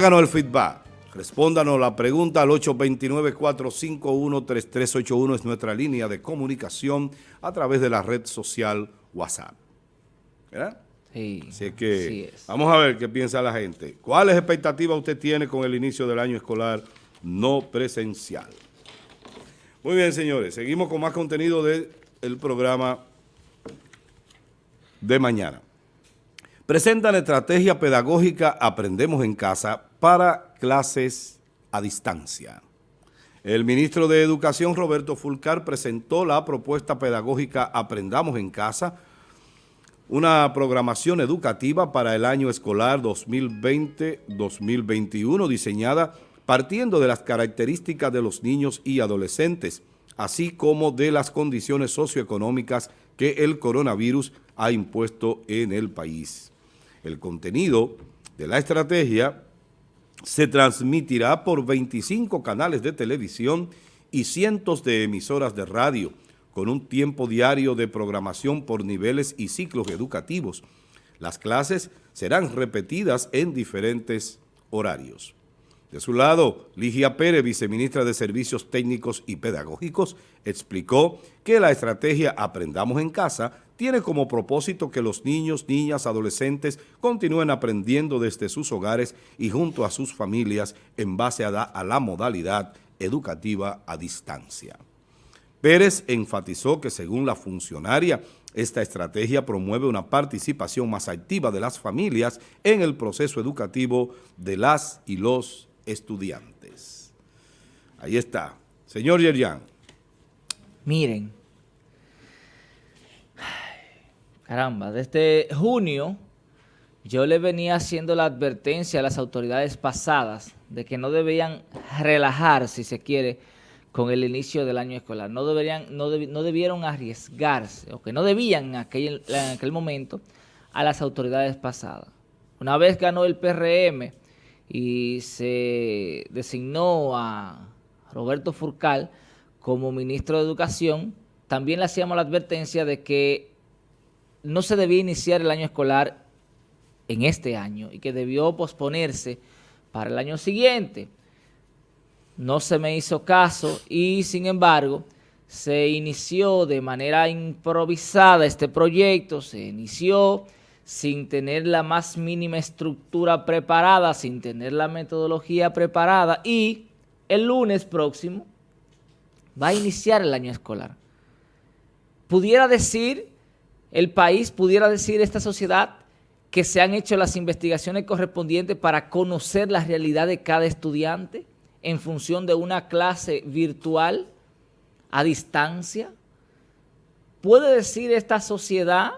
Háganos el feedback. Respóndanos la pregunta al 829-451-3381 es nuestra línea de comunicación a través de la red social WhatsApp. ¿Verdad? Sí, Así que vamos a ver qué piensa la gente. ¿Cuáles expectativas usted tiene con el inicio del año escolar no presencial? Muy bien, señores. Seguimos con más contenido del programa de mañana. Presentan estrategia pedagógica Aprendemos en Casa para clases a distancia. El ministro de Educación, Roberto Fulcar, presentó la propuesta pedagógica Aprendamos en Casa, una programación educativa para el año escolar 2020-2021 diseñada partiendo de las características de los niños y adolescentes, así como de las condiciones socioeconómicas que el coronavirus ha impuesto en el país. El contenido de la estrategia se transmitirá por 25 canales de televisión y cientos de emisoras de radio, con un tiempo diario de programación por niveles y ciclos educativos. Las clases serán repetidas en diferentes horarios. De su lado, Ligia Pérez, viceministra de Servicios Técnicos y Pedagógicos, explicó que la estrategia Aprendamos en Casa tiene como propósito que los niños, niñas, adolescentes continúen aprendiendo desde sus hogares y junto a sus familias en base a, la modalidad educativa a distancia. Pérez enfatizó que según la funcionaria, esta estrategia promueve una participación más activa de las familias en el proceso educativo de las y los estudiantes. Ahí está. Señor Yerian. Miren. Caramba, desde junio yo le venía haciendo la advertencia a las autoridades pasadas de que no debían relajar, si se quiere, con el inicio del año escolar. No, deberían, no, no debieron arriesgarse, o que no debían en aquel, en aquel momento, a las autoridades pasadas. Una vez ganó el PRM, y se designó a Roberto Furcal como ministro de Educación, también le hacíamos la advertencia de que no se debía iniciar el año escolar en este año y que debió posponerse para el año siguiente. No se me hizo caso y, sin embargo, se inició de manera improvisada este proyecto, se inició sin tener la más mínima estructura preparada, sin tener la metodología preparada y el lunes próximo va a iniciar el año escolar. Pudiera decir, el país, pudiera decir esta sociedad que se han hecho las investigaciones correspondientes para conocer la realidad de cada estudiante en función de una clase virtual a distancia. ¿Puede decir esta sociedad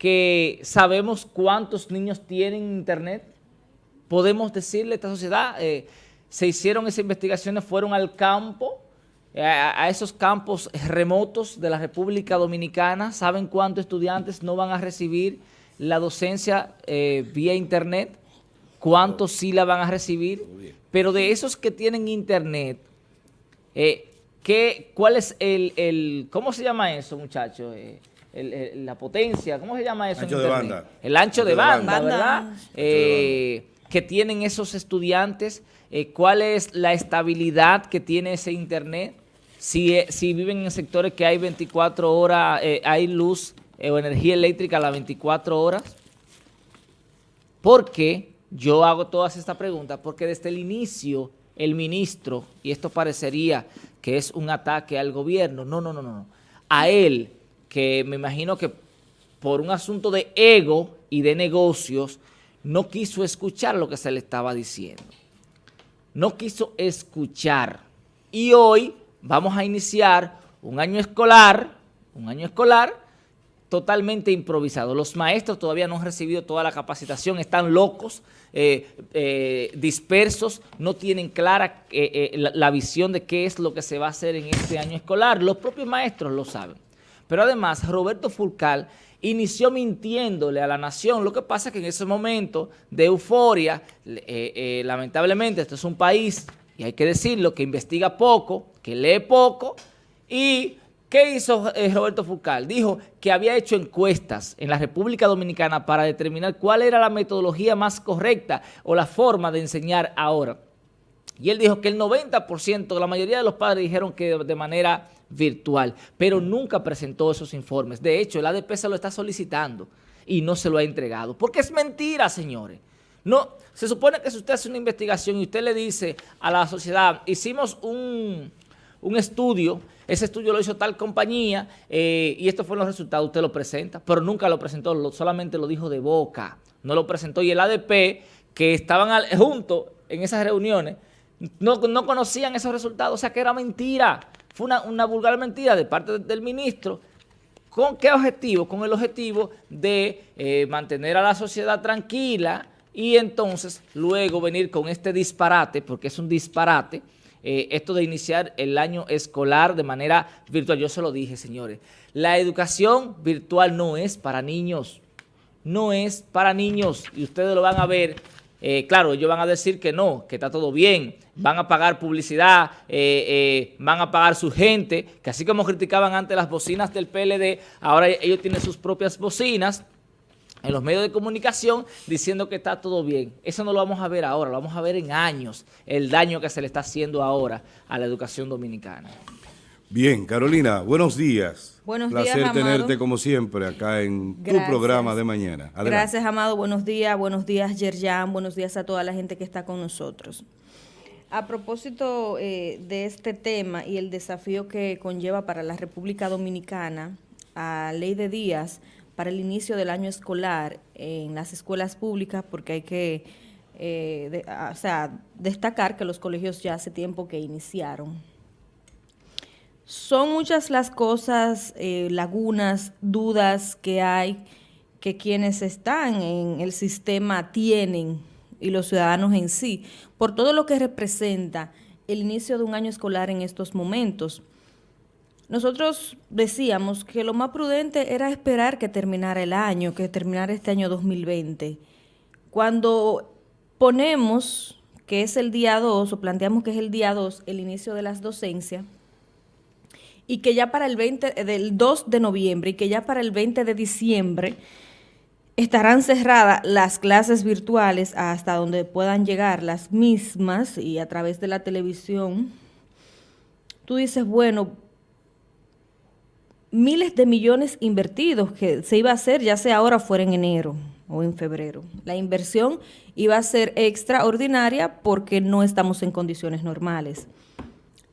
que sabemos cuántos niños tienen internet. Podemos decirle a esta sociedad, eh, se hicieron esas investigaciones, fueron al campo, eh, a, esos campos remotos de la República Dominicana, saben cuántos estudiantes no van a recibir la docencia eh, vía internet, cuántos sí la van a recibir, pero de esos que tienen internet, ¿qué, ¿cuál es el, el, cómo se llama eso muchachos? la potencia, ¿cómo se llama eso? Ancho de banda. El ancho, de, banda, ¿verdad? Eh, que tienen esos estudiantes, eh, cuál es la estabilidad que tiene ese internet, si, eh, si viven en sectores que hay 24 horas, hay luz o energía eléctrica a las 24 horas. ¿Por qué yo hago todas estas preguntas? Porque desde el inicio el ministro, y esto parecería que es un ataque al gobierno, no, no, no, no, a él que me imagino que por un asunto de ego y de negocios, no quiso escuchar lo que se le estaba diciendo. No quiso escuchar. Y hoy vamos a iniciar un año escolar, un año escolar totalmente improvisado. Los maestros todavía no han recibido toda la capacitación, están locos, eh, eh, dispersos, no tienen clara eh, la, visión de qué es lo que se va a hacer en este año escolar. Los propios maestros lo saben. Pero además, Roberto Fulcal inició mintiéndole a la nación. Lo que pasa es que en ese momento de euforia, lamentablemente, esto es un país, y hay que decirlo, que investiga poco, que lee poco, y ¿Qué hizo eh, Roberto Fucal? Dijo que había hecho encuestas en la República Dominicana para determinar cuál era la metodología más correcta o la forma de enseñar ahora. Y él dijo que el 90%, la mayoría de los padres dijeron que de manera virtual, pero nunca presentó esos informes. De hecho, el ADP se lo está solicitando y no se lo ha entregado. Porque es mentira, señores. No, se supone que si usted hace una investigación y usted le dice a la sociedad, hicimos un, un estudio ese estudio lo hizo tal compañía eh, y estos fueron los resultados, usted lo presenta, pero nunca lo presentó, solamente lo dijo de boca, no lo presentó. Y el ADP, que estaban juntos en esas reuniones, no, conocían esos resultados, o sea que era mentira, fue una, vulgar mentira de parte del ministro, ¿Con qué objetivo? Con el objetivo de eh, mantener a la sociedad tranquila y entonces luego venir con este disparate, porque es un disparate, eh, esto de iniciar el año escolar de manera virtual. Yo se lo dije, señores. La educación virtual no es para niños. No es para niños. Y ustedes lo van a ver. Eh, claro, ellos van a decir que no, que está todo bien. Van a pagar publicidad, eh, van a pagar su gente. Que así como criticaban antes las bocinas del PLD, ahora ellos tienen sus propias bocinas en los medios de comunicación diciendo que está todo bien. Eso no lo vamos a ver ahora, lo vamos a ver en años, el daño que se le está haciendo ahora a la educación dominicana. Bien, Carolina, buenos días. Buenos días, Placer tenerte como siempre acá en tu programa de mañana. Gracias, Amado. Buenos días, buenos días, Yerjan. Buenos días a toda la gente que está con nosotros. A propósito eh, de este tema y el desafío que conlleva para la República Dominicana, a Ley de Díaz, para el inicio del año escolar en las escuelas públicas, porque hay que eh, destacar que los colegios ya hace tiempo que iniciaron. Son muchas las cosas, eh, lagunas, dudas que hay que quienes están en el sistema tienen y los ciudadanos en sí, por todo lo que representa el inicio de un año escolar en estos momentos. Nosotros decíamos que lo más prudente era esperar que terminara el año, que terminara este año 2020. Cuando ponemos que es el día 2, o planteamos que es el día 2, el inicio de las docencias, y que ya para el 20, del 2 de noviembre, y que ya para el 20 de diciembre estarán cerradas las clases virtuales hasta donde puedan llegar las mismas y a través de la televisión, tú dices, bueno, miles de millones invertidos que se iba a hacer ya sea ahora fuera en enero o en febrero. La inversión iba a ser extraordinaria porque no estamos en condiciones normales.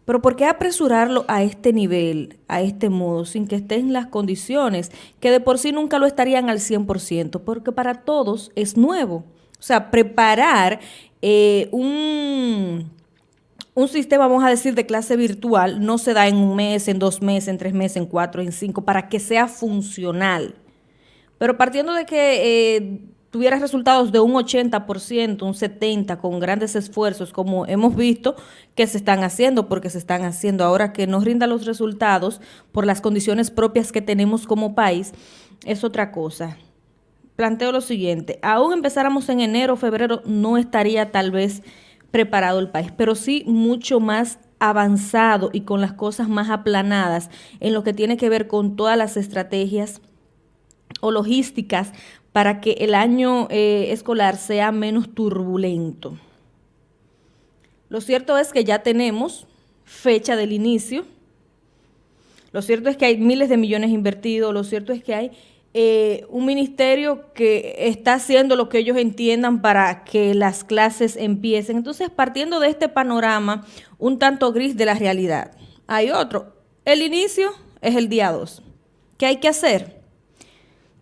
Pero ¿por qué apresurarlo a este nivel, a este modo, sin que estén las condiciones que de por sí nunca lo estarían al 100%? Porque para todos es nuevo. O sea, preparar eh, un un sistema, vamos a decir, de clase virtual no se da en un mes, en dos meses, en tres meses, en cuatro, en cinco, para que sea funcional. Pero partiendo de que eh, tuviera resultados de un 80%, un 70%, con grandes esfuerzos, como hemos visto que se están haciendo, porque se están haciendo ahora que nos rinda los resultados por las condiciones propias que tenemos como país, es otra cosa. Planteo lo siguiente, aún empezáramos en enero o febrero, no estaría tal vez preparado el país, pero sí mucho más avanzado y con las cosas más aplanadas en lo que tiene que ver con todas las estrategias o logísticas para que el año eh, escolar sea menos turbulento. Lo cierto es que ya tenemos fecha del inicio, lo cierto es que hay miles de millones invertidos, lo cierto es que hay eh, un ministerio que está haciendo lo que ellos entiendan para que las clases empiecen. Entonces, partiendo de este panorama un tanto gris de la realidad, hay otro. El inicio es el día 2. ¿Qué hay que hacer?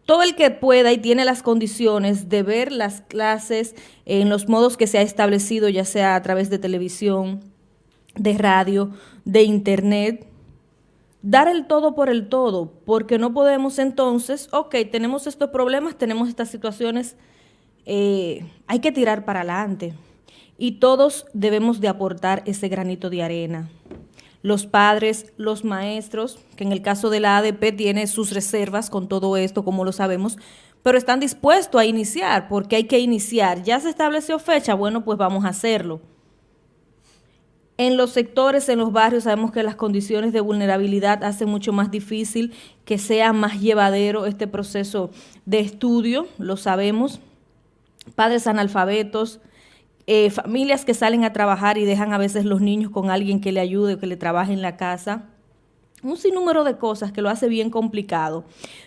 Todo el que pueda y tiene las condiciones de ver las clases en los modos que se ha establecido, ya sea a través de televisión, de radio, de internet, dar el todo por el todo, porque no podemos entonces, ok, tenemos estos problemas, tenemos estas situaciones, eh, hay que tirar para adelante. Y todos debemos de aportar ese granito de arena. Los padres, los maestros, que en el caso de la ADP tiene sus reservas con todo esto, como lo sabemos, pero están dispuestos a iniciar, porque hay que iniciar. Ya se estableció fecha, bueno, pues vamos a hacerlo En los sectores, en los barrios, sabemos que las condiciones de vulnerabilidad hacen mucho más difícil que sea más llevadero este proceso de estudio, lo sabemos. Padres analfabetos, eh, familias que salen a trabajar y dejan a veces los niños con alguien que le ayude o que le trabaje en la casa. Un sinnúmero de cosas que lo hace bien complicado,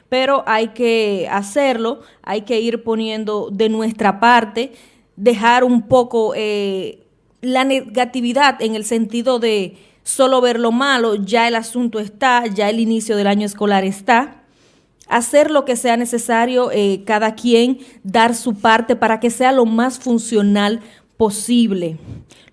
pero hay que hacerlo, hay que ir poniendo de nuestra parte, dejar un poco... Eh, la negatividad en el sentido de solo ver lo malo, ya el asunto está, ya el inicio del año escolar está. Hacer lo que sea necesario, eh, cada quien dar su parte para que sea lo más funcional posible.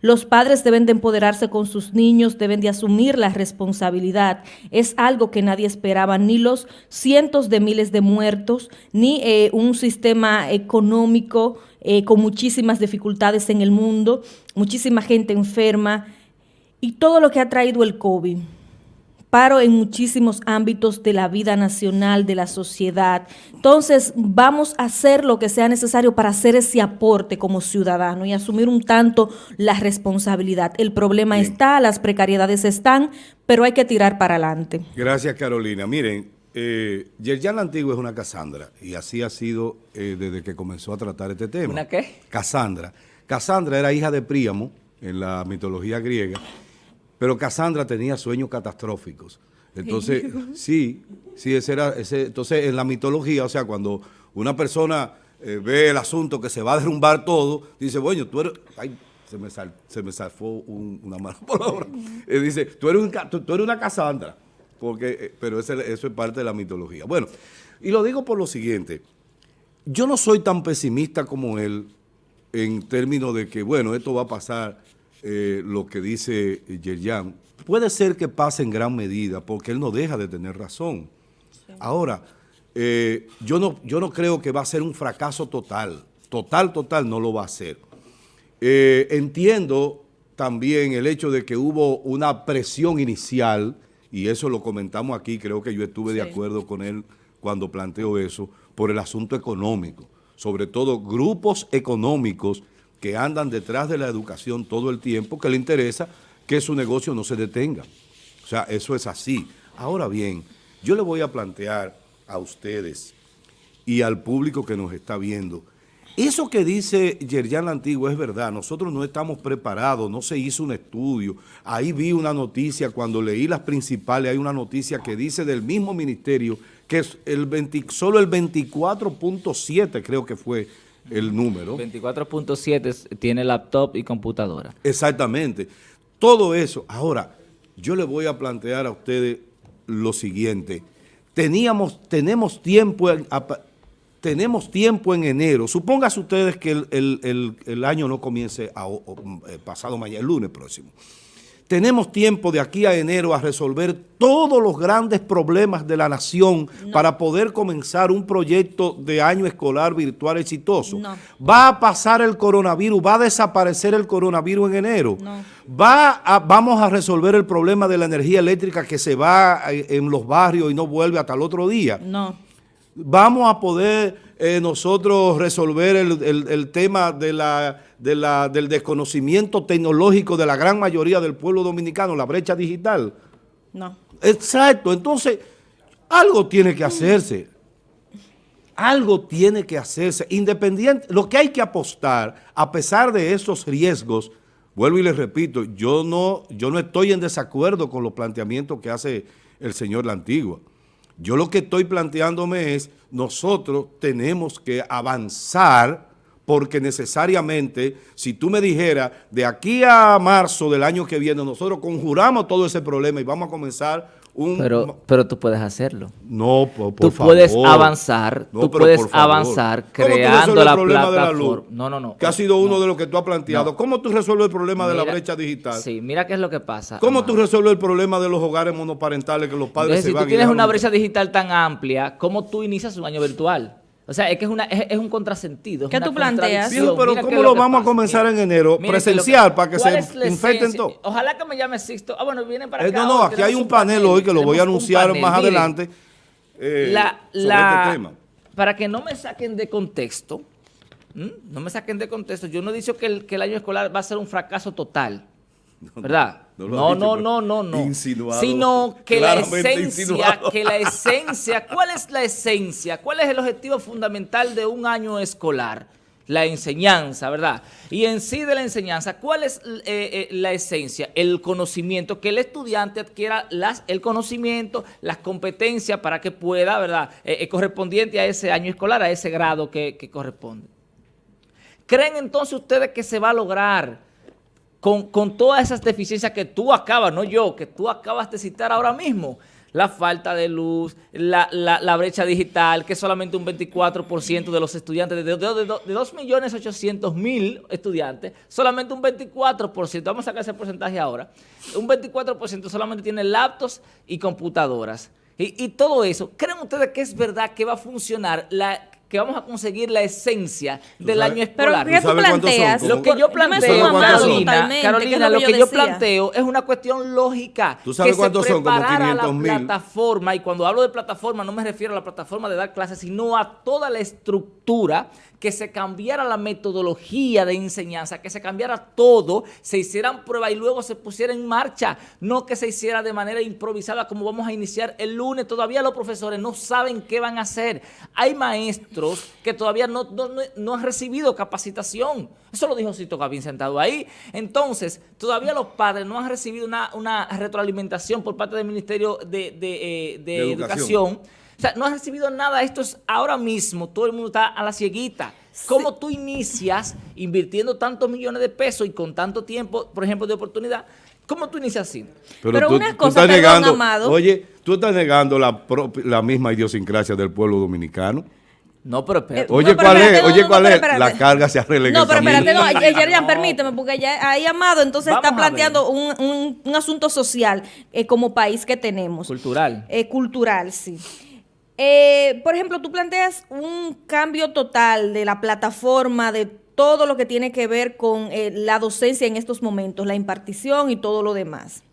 Los padres deben de empoderarse con sus niños, deben de asumir la responsabilidad. Es algo que nadie esperaba, ni los cientos de miles de muertos, ni eh, un sistema económico eh, con muchísimas dificultades en el mundo, muchísima gente enferma y todo lo que ha traído el COVID. Paro en muchísimos ámbitos de la vida nacional, de la sociedad. Entonces, vamos a hacer lo que sea necesario para hacer ese aporte como ciudadano y asumir un tanto la responsabilidad. El problema está, las precariedades están, pero hay que tirar para adelante. Gracias, Carolina. Miren, eh, Yerjan Antiguo es una Casandra y así ha sido eh, desde que comenzó a tratar este tema. ¿Una qué? Casandra. Casandra era hija de Príamo en la mitología griega, pero Casandra tenía sueños catastróficos. Entonces, sí, sí, ese era, ese, entonces en la mitología, o sea, cuando una persona eh, ve el asunto que se va a derrumbar todo, dice, bueno, tú eres, ay, se me, sal, se me salfó una mala palabra, dice, tú eres, un, tú eres una Casandra porque, eh, pero eso es parte de la mitología. Bueno, y lo digo por lo siguiente, yo no soy tan pesimista como él en términos de que, bueno, esto va a pasar eh, lo que dice Yerjan. Puede ser que pase en gran medida, porque él no deja de tener razón. Ahora, eh, yo, no, yo no creo que va a ser un fracaso total. Total, total no lo va a ser. entiendo también el hecho de que hubo una presión inicial y eso lo comentamos aquí, creo que yo estuve de acuerdo con él cuando planteó eso, por el asunto económico, sobre todo grupos económicos que andan detrás de la educación todo el tiempo, que le interesa que su negocio no se detenga. O sea, eso es así. Ahora bien, yo le voy a plantear a ustedes y al público que nos está viendo, eso que dice Yerjan Antiguo es verdad, nosotros no estamos preparados, no se hizo un estudio. Ahí vi una noticia, cuando leí las principales, hay una noticia que dice del mismo ministerio que es el solo el 24.7 creo que fue el número. 24.7 tiene laptop y computadora. Exactamente. Todo eso. Ahora, yo le voy a plantear a ustedes lo siguiente. Teníamos, tenemos tiempo... En, tenemos tiempo en enero. Supóngase ustedes que el, año no comience eh, pasado mañana, el lunes próximo. Tenemos tiempo de aquí a enero a resolver todos los grandes problemas de la nación para poder comenzar un proyecto de año escolar virtual exitoso. Va a pasar el coronavirus, va a desaparecer el coronavirus en enero. Va vamos a resolver el problema de la energía eléctrica que se va eh, en los barrios y no vuelve hasta el otro día. No vamos a poder eh, nosotros resolver el, tema de la, del desconocimiento tecnológico de la gran mayoría del pueblo dominicano, la brecha digital. No. Exacto, entonces algo tiene que hacerse. Algo tiene que hacerse, independiente, lo que hay que apostar, a pesar de esos riesgos, vuelvo y les repito, yo no, yo no estoy en desacuerdo con los planteamientos que hace el señor La Antigua. Yo lo que estoy planteándome es, nosotros tenemos que avanzar porque necesariamente, si tú me dijeras, de aquí a marzo del año que viene, nosotros conjuramos todo ese problema y vamos a comenzar pero, pero tú puedes hacerlo. No, por, Tú puedes avanzar, tú puedes avanzar creando la plataforma. no, no, no. Que ha sido uno de los que tú has planteado. ¿Cómo tú resuelves el problema de la brecha digital? Sí, mira qué es lo que pasa. ¿Cómo tú resuelves el problema de los hogares monoparentales que los padres se van Si tú tienes una brecha digital tan amplia, ¿cómo tú inicias un año virtual? O sea, es que es, una, es, un contrasentido. ¿Qué tú planteas? pero ¿cómo lo, vamos a comenzar en enero? presencial, para que se infecten todos. Ojalá que me llame Sixto. Ah, bueno, vienen para eh, acá. no, no, aquí hay un panel, hoy que lo voy a anunciar más adelante eh, la, sobre este tema. Para que no me saquen de contexto, no me saquen de contexto, yo no he dicho que el, que el año escolar va a ser un fracaso total. ¿verdad? No No, lo no, no, no, pero no. insinuado, Sino que la esencia, insinuado. que la esencia, ¿cuál es la esencia? ¿Cuál es el objetivo fundamental de un año escolar? La enseñanza, ¿verdad? Y en sí de la enseñanza, ¿cuál es eh, eh, la esencia? El conocimiento, que el estudiante adquiera las, el conocimiento, las competencias para que pueda, ¿verdad? Eh, eh, correspondiente a ese año escolar, a ese grado que, que corresponde. ¿Creen entonces ustedes que se va a lograr con, todas esas deficiencias que tú acabas, no yo, que tú acabas de citar ahora mismo? La falta de luz, la brecha digital, que solamente un 24% de los estudiantes, de, de, de, de 2.800.000 estudiantes, solamente un 24%, vamos a sacar ese porcentaje ahora, un 24% solamente tiene laptops y computadoras. Y, y todo eso, ¿creen ustedes que es verdad que va a funcionar, la, que vamos a conseguir la esencia del sabes- año Pero escolar? Lo que yo planteo, Carolina, lo que yo planteo es una cuestión lógica. ¿Tú sabes que cuántos se son? Como preparara 500,000. la plataforma, y cuando hablo de plataforma no me refiero a la plataforma de dar clases, sino a toda la estructura, que se cambiara la metodología de enseñanza, que se cambiara todo, se hicieran pruebas y luego se pusiera en marcha, no que se hiciera de manera improvisada como vamos a iniciar el lunes. Todavía los profesores no saben qué van a hacer. Hay maestros que todavía no, no- no- han recibido capacitación. Eso lo dijo Cito Gavín sentado ahí. Entonces, todavía los padres no han recibido una, una retroalimentación por parte del Ministerio de, de, eh, de De Educación. Educación. O sea, no has recibido nada. Esto es ahora mismo. Todo el mundo está a la cieguita. ¿Cómo tú inicias invirtiendo tantos millones de pesos y con tanto tiempo, por ejemplo, de oportunidad? ¿Cómo tú inicias así? Pero una cosa, estás perdón, negando, Amado. Oye, tú estás negando la, la misma idiosincrasia del pueblo dominicano. No, pero espérate. Oye, No, pero ¿cuál es? no, Oye, no, ¿cuál es? La carga se arregla en No, pero espérate, no, eh, Yerian, permíteme, porque ya ahí Amado entonces Vamos está planteando un, un- un asunto social eh, como país que tenemos. Cultural. Eh, cultural, sí. Eh, por ejemplo, tú planteas un cambio total de la plataforma, de todo lo que tiene que ver con eh, la docencia en estos momentos, la impartición y todo lo demás.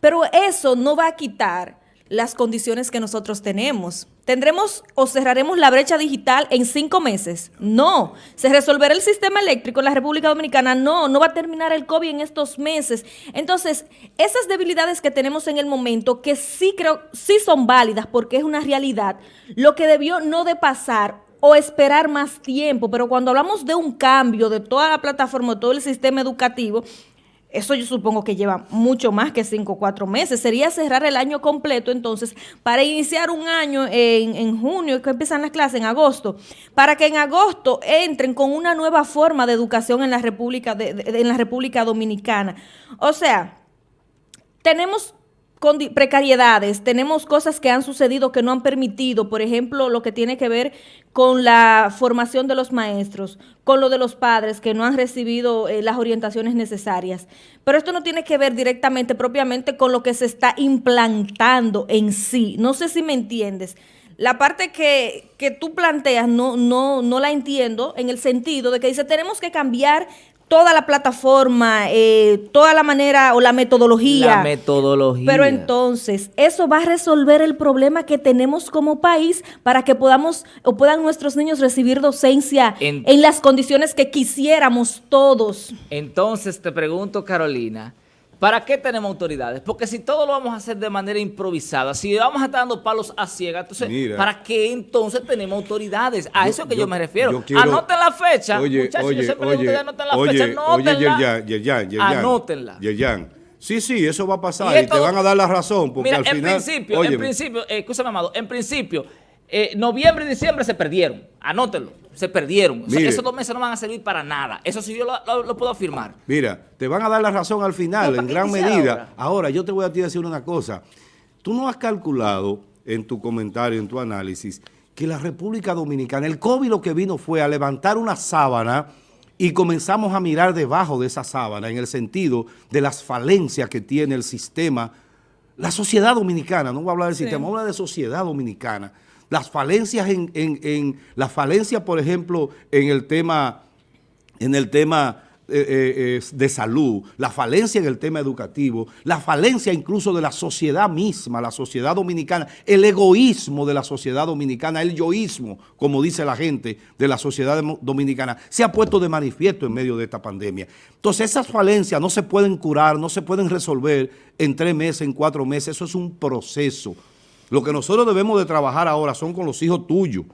Pero eso no va a quitar las condiciones que nosotros tenemos. ¿Tendremos o cerraremos la brecha digital en cinco meses? No. ¿Se resolverá el sistema eléctrico en la República Dominicana? No. No va a terminar el COVID en estos meses. Entonces, esas debilidades que tenemos en el momento, que sí creo, sí son válidas porque es una realidad, lo que debió no de pasar o esperar más tiempo, pero cuando hablamos de un cambio de toda la plataforma, de todo el sistema educativo, eso yo supongo que lleva mucho más que cinco o cuatro meses. Sería cerrar el año completo, entonces, para iniciar un año en, en junio, que empiezan las clases en agosto, para que en agosto entren con una nueva forma de educación en la República, de- de- en la República Dominicana. O sea, tenemos condi- precariedades, tenemos cosas que han sucedido que no han permitido, por ejemplo, lo que tiene que ver con la formación de los maestros, con lo de los padres que no han recibido eh, las orientaciones necesarias. Pero esto no tiene que ver directamente, propiamente, con lo que se está implantando en sí. No sé si me entiendes. La parte que, que tú planteas no, no, no la entiendo en el sentido de que dice tenemos que cambiar toda la plataforma, eh, toda la manera o la metodología. La metodología. Pero entonces, eso va a resolver el problema que tenemos como país para que podamos o puedan nuestros niños recibir docencia En- en, las condiciones que quisiéramos todos. Entonces te pregunto, Carolina, ¿para qué tenemos autoridades? Porque si todo lo vamos a hacer de manera improvisada, si vamos a estar dando palos a ciegas, entonces, Mira. ¿para qué entonces tenemos autoridades? A Yo- eso que yo, yo- me refiero. yo quiero- Anoten la fecha. Oye, Muchachos, oye, yo siempre digo, oye, ustedes anoten la oye, fecha, oye. Yerjan, Yerjan, Yerjan. Anótenla. Yerjan. Sí, sí, eso va a pasar Y y, esto- te van a dar la razón porque Mira, al en final... principio, Óyeme, en principio, eh, escúchame, Amado, en principio, eh, noviembre y diciembre se perdieron. Anótenlo, se perdieron. O sea, esos dos meses no van a servir para nada. Eso sí yo lo, lo- lo puedo afirmar. Mira, te van a dar la razón al final, No, ¿para en gran medida. ahora? Ahora? yo te voy a decir una cosa. Tú no has calculado en tu comentario, en tu análisis, que la República Dominicana, el COVID lo que vino fue a levantar una sábana y comenzamos a mirar debajo de esa sábana en el sentido de las falencias que tiene el sistema, la sociedad dominicana, no voy a hablar del sistema, voy a hablar de sociedad dominicana. Las falencias en, en, en la falencia, por ejemplo, en el tema en el tema eh, eh, de salud, la falencia en el tema educativo, la falencia incluso de la sociedad misma, la sociedad dominicana, el egoísmo de la sociedad dominicana, el yoísmo, como dice la gente de la sociedad dominicana, se ha puesto de manifiesto en medio de esta pandemia. Entonces esas falencias no se pueden curar, no se pueden resolver en tres meses, en cuatro meses, eso es un proceso. Lo que nosotros debemos de trabajar ahora son con los hijos tuyos,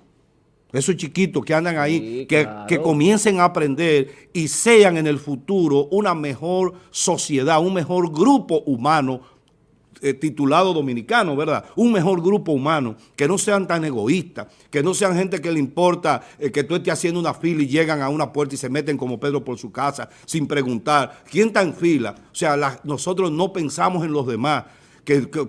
esos chiquitos que andan ahí, que, comiencen a aprender y sean en el futuro una mejor sociedad, un mejor grupo humano eh, titulado dominicano, ¿verdad? Un mejor grupo humano, que no sean tan egoístas, que no sean gente que le importa eh, que tú estés haciendo una fila y llegan a una puerta y se meten como Pedro por su casa sin preguntar, ¿quién está en fila? O sea, nosotros no pensamos en los demás, que,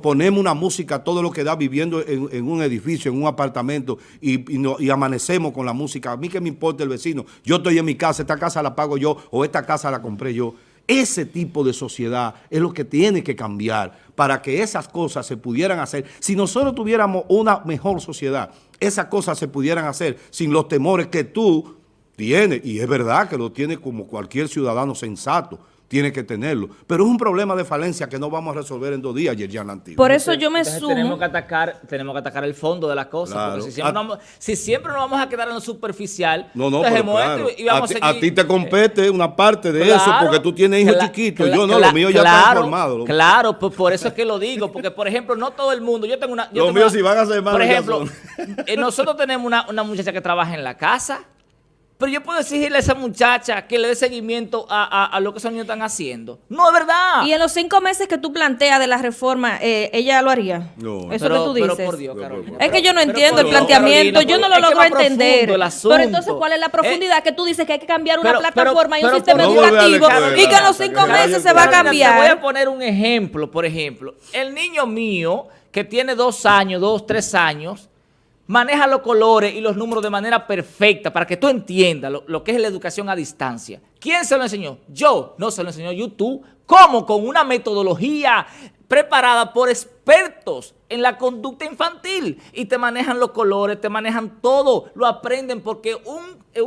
ponemos una música, todo lo que da viviendo en, un edificio, en un apartamento y, amanecemos con la música. A mí que me importa el vecino, yo estoy en mi casa, esta casa la pago yo o esta casa la compré yo. Ese tipo de sociedad es lo que tiene que cambiar para que esas cosas se pudieran hacer. Si nosotros tuviéramos una mejor sociedad, esas cosas se pudieran hacer sin los temores que tú tienes, y es verdad que lo tienes como cualquier ciudadano sensato, tiene que tenerlo. Pero es un problema de falencia que no vamos a resolver en dos días, Yerjan Lantillo. Por eso yo me sumo. Tenemos que atacar, tenemos que atacar el fondo de las cosas. si, siempre nos, si, siempre nos, vamos a quedar en lo superficial, no, no, pero claro. y vamos a, ti, a, ti te compete una parte de eso porque tú tienes hijos chiquitos. Yo no, lo mío ya está formado. Claro, por, eso es que lo digo. Porque, por ejemplo, no todo el mundo. Yo tengo una. Los míos si van a ser más Por ejemplo, eh, nosotros tenemos una, una muchacha que trabaja en la casa pero yo puedo exigirle a esa muchacha que le dé seguimiento a, lo que esos niños están haciendo. No, es verdad. Y en los cinco meses que tú planteas de la reforma, eh, ¿ella lo haría? No. Eso que tú dices. Pero por Dios, Carolina. Es que yo no entiendo el planteamiento, yo no lo logro entender. Pero entonces, ¿cuál es la profundidad eh, que tú dices que hay que cambiar una plataforma y un sistema educativo y que en los cinco meses se va a cambiar? Te voy a poner un ejemplo, por ejemplo. El niño mío, que tiene dos años, dos, tres años, maneja los colores y los números de manera perfecta para que tú entiendas lo, que es la educación a distancia. ¿Quién se lo enseñó? Yo. No se lo enseñó YouTube. ¿Cómo? Con una metodología preparada por expertos en la conducta infantil y te manejan los colores, te manejan todo, lo aprenden porque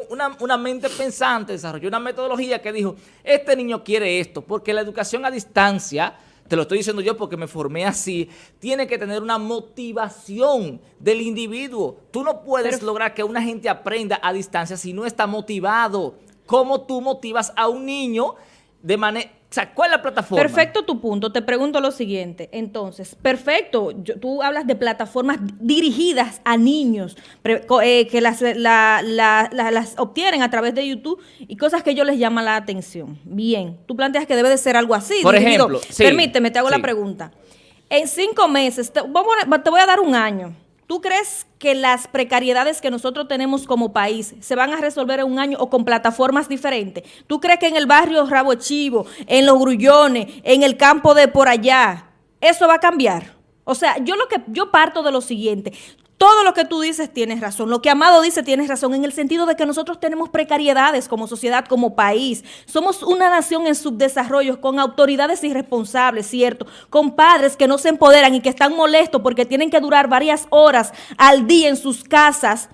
una, una mente pensante desarrolló una metodología que dijo, este niño quiere esto, porque la educación a distancia te lo estoy diciendo yo porque me formé así, tiene que tener una motivación del individuo. Tú no puedes lograr que una gente aprenda a distancia si no está motivado. ¿Cómo tú motivas a un niño de manera ¿cuál es la plataforma? Perfecto tu punto. Te pregunto lo siguiente. Entonces, perfecto. tú hablas de plataformas dirigidas a niños, eh, que las, las obtienen a través de YouTube y cosas que ellos les llaman la atención. Bien. Tú planteas que debe de ser algo así. Por ejemplo, Permíteme, te hago la pregunta. En cinco meses, te voy a dar un año ¿Tú crees que las precariedades que nosotros tenemos como país se van a resolver en un año o con plataformas diferentes? ¿Tú crees que en el barrio Rabo Chivo, en los Grullones, en el campo de por allá, eso va a cambiar? O sea, yo lo que yo parto de lo siguiente, todo lo que tú dices tienes razón. Lo que Amado dice tienes razón en el sentido de que nosotros tenemos precariedades como sociedad, como país. Somos una nación en subdesarrollo con autoridades irresponsables, ¿cierto? Con padres que no se empoderan y que están molestos porque tienen que durar varias horas al día en sus casas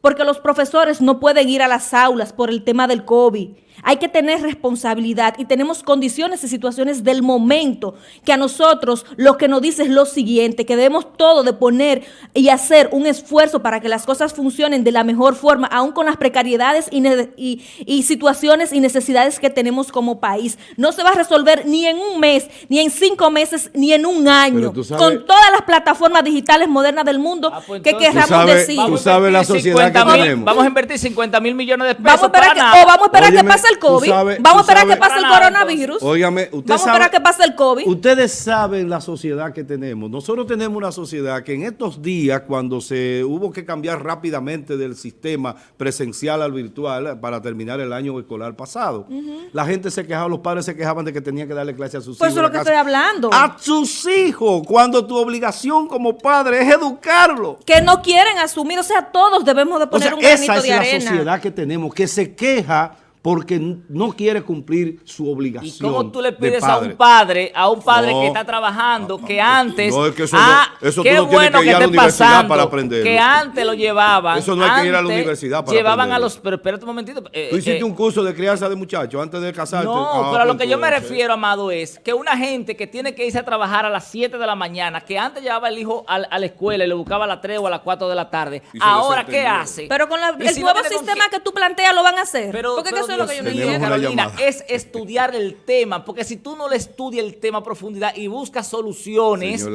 porque los profesores no pueden ir a las aulas por el tema del COVID. Hay que tener responsabilidad y tenemos condiciones y situaciones del momento que a nosotros lo que nos dice es lo siguiente, que debemos todo de poner y hacer un esfuerzo para que las cosas funcionen de la mejor forma, aún con las precariedades y, situaciones y necesidades que tenemos como país. No se va a resolver ni en un mes, ni en cinco meses, ni en un año, con todas las plataformas digitales modernas del mundo ah, pues que querramos decir. Tú sabes la sociedad que tenemos. Vamos a invertir 50 mil millones de pesos vamos para, que, O vamos a esperar que pase el COVID. vamos a esperar que pase el coronavirus. Óigame, usted vamos a esperar que pase el COVID. Ustedes saben la sociedad que tenemos. Nosotros tenemos una sociedad que en estos días, cuando se hubo que cambiar rápidamente del sistema presencial al virtual para terminar el año escolar pasado, la gente se quejaba, los padres se quejaban de que tenían que darle clase a sus pues hijos. Pues eso es lo que estoy hablando. A sus hijos, cuando tu obligación como padre es educarlo. Que no quieren asumir, o sea, todos debemos de poner un granito de arena. Esa es la sociedad que tenemos, que se queja porque no quiere cumplir su obligación ¿Y cómo tú le de pides a un padre, a un padre No. que está trabajando, que antes... No, es que eso ah, no- tú tienes bueno que ir a la esté universidad pasando, para aprenderlo. Que antes lo llevaban. Eso no hay que ir a la antes universidad para Llevaban a los... Pero espérate un momentito. eh, Tú hiciste eh, un curso de crianza de muchachos antes de casarte. No, Ah, pero a lo pues que yo me refiero, Amado, es que una gente que tiene que irse a trabajar a las 7 de la mañana, que antes llevaba el hijo a, la escuela y lo buscaba a las 3 o a las 4 de la tarde, ahora, ¿qué hace? Pero con la- el si nuevo sistema que tú planteas lo van a hacer. pero, Porque pero eso es lo que yo no entiendo. Carolina, llamada. es estudiar el tema, porque si tú no le estudias el tema a profundidad y buscas soluciones Esa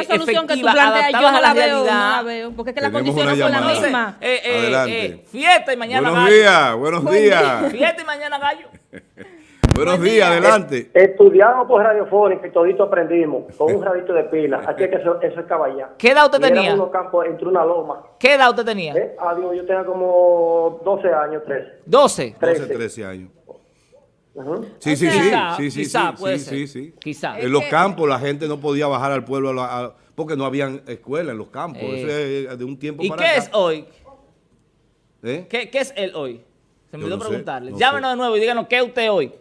eh, solución que tú planteas, yo no a la la veo, la veo. Porque es que las condiciones son las mismas. eh, eh, Adelante. eh, fiesta y mañana Buenos gallo. días, buenos Buen días. Fiesta y mañana gallo. Buenos Buen días, día. adelante. Estudiamos por radiofónica y todito aprendimos, con un radito de pila. Así que eso, eso es caballá. ¿Qué edad usted Y tenía? unos campos entre una loma. ¿Qué edad usted tenía? ¿eh? Ah, digo, yo tenía como 12 años, 13. 12. 12, 13. 13 años. Sí, sí, sí, Quizá, sí, sí, quizá sí, puede sí, ser. sí, sí. Quizá. En los campos la gente no podía bajar al pueblo a la- a- porque no habían escuela en los campos. Eh. Eso es de un tiempo ¿Y para qué acá. es hoy? ¿Eh? ¿Qué, qué es él hoy? Se me olvidó no sé, preguntarle. no Llámenos sé. de nuevo y díganos qué es usted hoy.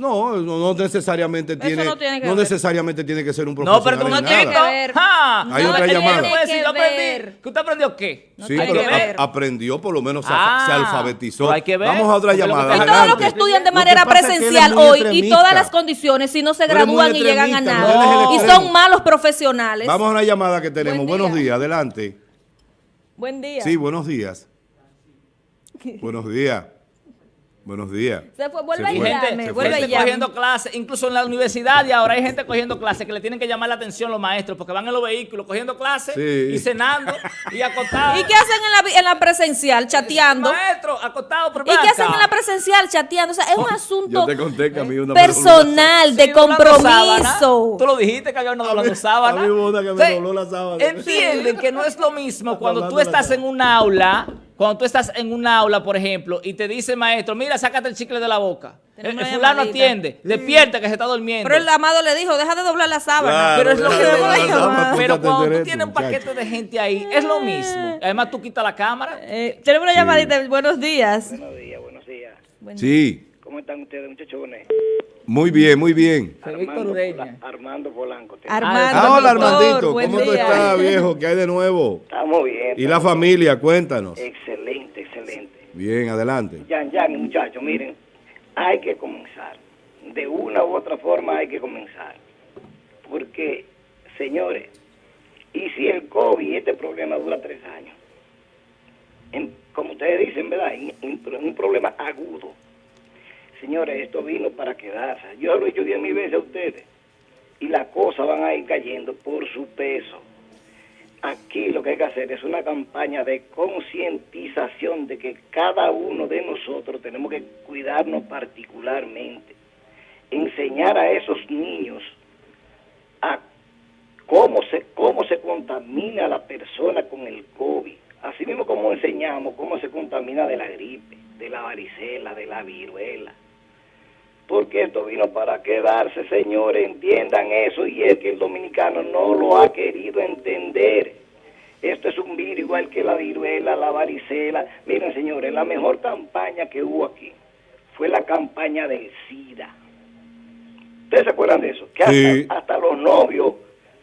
No, no, no necesariamente Eso tiene, no tiene que no ver. necesariamente tiene que ser un No, profesional pero tú no en tiene nada. que ver. ¡Ja! Hay No otra llamada. Puede decir, que yo aprendí. ver. ¿Que usted aprendió qué? No Sí, tiene pero que ver. a- aprendió, por lo menos se, Ah, se alfabetizó. hay que ver, Vamos a otra llamada. Y todos los que estudian de manera es que presencial hoy y todas las condiciones, si no se gradúan y llegan a nada, no, y son malos profesionales. Vamos a una llamada que tenemos. Buen Buenos día. días, adelante. Buen día. Sí, buenos días. buenos días. Buenos días. Se fue, vuelve Se a fue. gente, se vuelve a gente llamarme. cogiendo clases, incluso en la universidad y ahora hay gente cogiendo clases que le tienen que llamar la atención los maestros porque van en los vehículos cogiendo clases Sí. y cenando y acostados. ¿Y qué hacen en la, vi- en la presencial? Chateando. Maestro, acostado por ¿Y qué hacen en la presencial? Chateando. O sea, es un asunto Yo te conté que a mí una personal, de compromiso. Tú lo dijiste que había una doblando mí- sábana. a mí hubo una que me dobló la sábana. Entienden que no es lo mismo cuando tú estás en un aula, cuando tú estás en un aula, por ejemplo, y te dice el maestro, mira, sácate el chicle de la boca. El, fulano llamadita. atiende, despierta que se está durmiendo. Pero el amado le dijo, deja de doblar la sábana. Claro, Pero es lo que la sábana, Pero cuando tú tienes un paquete muchacho. de gente ahí, es lo mismo. Además, tú quitas la cámara. Eh, tenemos una Sí. llamadita. Buenos días. Buenos días, buenos días. Sí, ¿Cómo están ustedes, muchachones? muy bien, muy bien. Armando. Pola- Armando Polanco. Armando. Ah, hola Armandito, ¿cómo tú estás, viejo? ¿Qué hay de nuevo? Estamos bien. ¿Y la familia? Cuéntanos. Excelente, excelente. Bien, adelante. Yan, Yan, muchachos, miren, hay que comenzar. De una u otra forma hay que comenzar. Porque, señores, y si el COVID, este problema dura tres años, En- como ustedes dicen, ¿verdad? En- un problema agudo. Señores, esto vino para quedarse. Yo lo he dicho diez mil veces a ustedes. Y las cosas van a ir cayendo por su peso. Aquí lo que hay que hacer es una campaña de concientización de que cada uno de nosotros tenemos que cuidarnos particularmente. Enseñar a esos niños a cómo se, cómo se contamina la persona con el COVID. Así mismo como enseñamos cómo se contamina de la gripe, de la varicela, de la viruela. Porque esto vino para quedarse, señores, entiendan eso. Y es que el dominicano no lo ha querido entender. Esto es un virus igual que la viruela, la varicela. Miren, señores, la mejor campaña que hubo aquí fue la campaña del SIDA. ¿Ustedes se acuerdan de eso? Que hasta, Sí. hasta los novios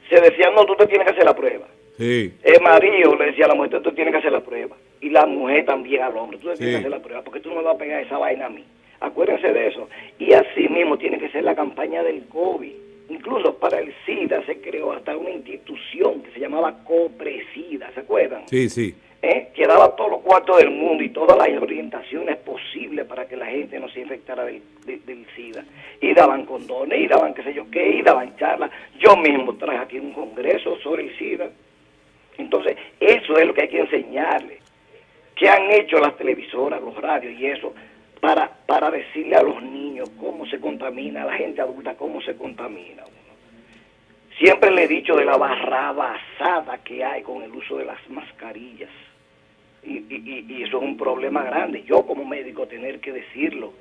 se decían, no, tú te tienes que hacer la prueba. Sí. El marido le decía a la mujer, tú tienes que hacer la prueba. Y la mujer también al hombre, tú te tienes que hacer la prueba, porque tú no me vas a pegar esa vaina a mí. Acuérdense de eso. Y así mismo tiene que ser la campaña del COVID. Incluso para el SIDA se creó hasta una institución que se llamaba COPRESIDA, ¿se acuerdan? Sí, sí. ¿eh? que daba todos los cuartos del mundo y todas las orientaciones posibles para que la gente no se infectara del, de- del SIDA. Y daban condones, y daban qué sé yo qué, y daban charlas. Yo mismo traje aquí un congreso sobre el SIDA. Entonces, eso es lo que hay que enseñarle. ¿Qué han hecho las televisoras, los radios y eso? Para, para decirle a los niños cómo se contamina, a la gente adulta cómo se contamina. uno. Siempre le he dicho de la barrabasada que hay con el uso de las mascarillas. Y, y- y- eso es un problema grande. Yo como médico tener que decirlo.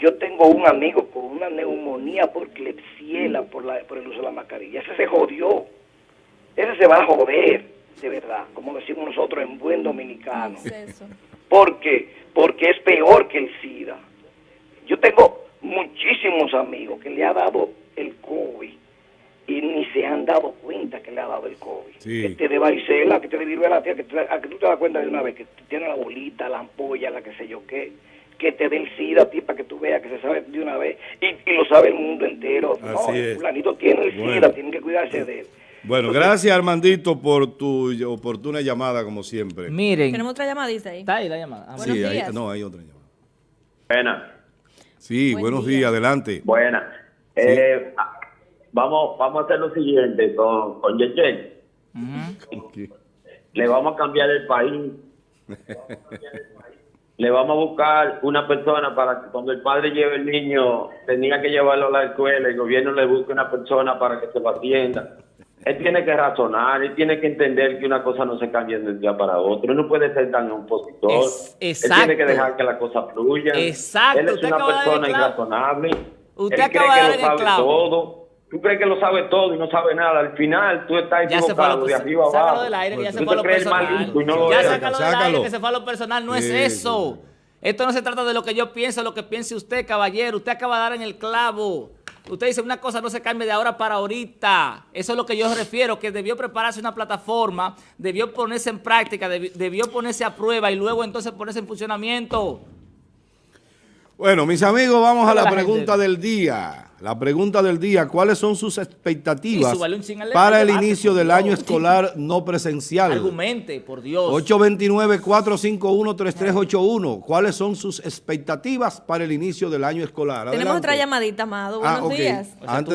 Yo tengo un amigo con una neumonía por clepsiela por, la, por el uso de la mascarilla. Ese se jodió. Ese se va a joder, de verdad, como decimos nosotros en buen dominicano. ¿Qué es eso? ¿Por qué? Porque es peor que el SIDA. Yo tengo muchísimos amigos que le ha dado el COVID y ni se han dado cuenta que le ha dado el COVID. Sí. Que te de varicela, que te de viruela, tía, que, te, a que tú te das cuenta de una vez que tiene la bolita, la ampolla, la que sé yo qué, que te dé el SIDA a ti para que tú veas que se sabe de una vez y, y lo sabe el mundo entero. Así no, es. fulanito tiene el Bueno. SIDA, tienen que cuidarse de él. Bueno, gracias Armandito por tu oportuna llamada como siempre. Miren, Tenemos otra llamadita ahí. está ahí la llamada. Ah, sí, hay, no, hay otra llamada. Buenas, Sí, Buen buenos día. días, adelante. buenas. Eh, vamos, vamos a hacer lo siguiente con, con Yechen. Ujú. Le vamos a cambiar el país. Le vamos a buscar una persona para que cuando el padre lleve el niño, tenía que llevarlo a la escuela, el gobierno le busque una persona para que se lo atienda. Él tiene que razonar, él tiene que entender que una cosa no se cambia de un día para otro. Él no puede ser tan opositor. Es- él tiene que dejar que las cosas fluyan. Exacto, Él es usted una de persona clavo. irrazonable. Usted él acaba cree de que lo sabe clavo. todo. Tú crees que lo sabe todo y no sabe nada. Al final tú estás Ya se equivocado lo de arriba Sácalo abajo. del aire, que ya se Tú fue a te lo personal. listo y no lo ya eres. sácalo del aire, que se fue a lo personal. No es eso. Esto no se trata de lo que yo pienso, lo que piense usted, caballero. Usted acaba de dar en el clavo. Usted dice una cosa no se cambia de ahora para ahorita. Eso es lo que yo refiero, que debió prepararse una plataforma, debió ponerse en práctica, debi- debió ponerse a prueba y luego entonces ponerse en funcionamiento. Bueno, mis amigos, vamos a la la pregunta gente. del día. La pregunta del día, ¿cuáles son sus expectativas para el debate, inicio del Dios. año escolar no presencial? Argumente, por Dios. 829-451-3381. ¿Cuáles son sus expectativas para el inicio del año escolar? Tenemos otra llamadita, Amado. Ah, Buenos días.